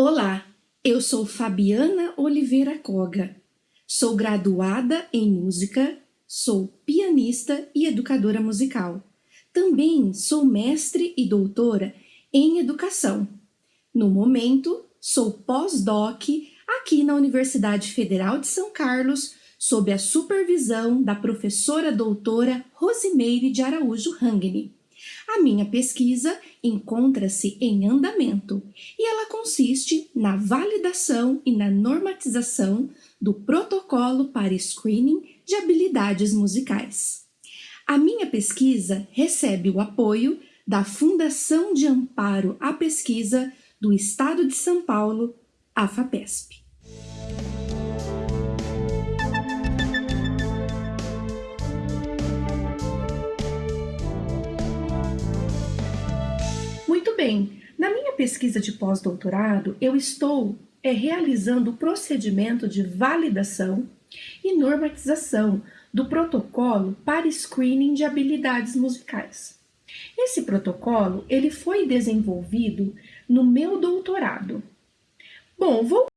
Olá, eu sou Fabiana Oliveira Coga. Sou graduada em música, sou pianista e educadora musical. Também sou mestre e doutora em educação. No momento, sou pós-doc aqui na Universidade Federal de São Carlos, sob a supervisão da professora doutora Rosimeire de Araújo Rangni. A minha pesquisa encontra-se em andamento e ela consiste na validação e na normatização do protocolo para screening de habilidades musicais. A minha pesquisa recebe o apoio da Fundação de Amparo à Pesquisa do Estado de São Paulo, a FAPESP. Muito bem, na minha pesquisa de pós-doutorado, eu estou é, realizando o procedimento de validação e normatização do protocolo para screening de habilidades musicais. Esse protocolo ele foi desenvolvido no meu doutorado. Bom, vou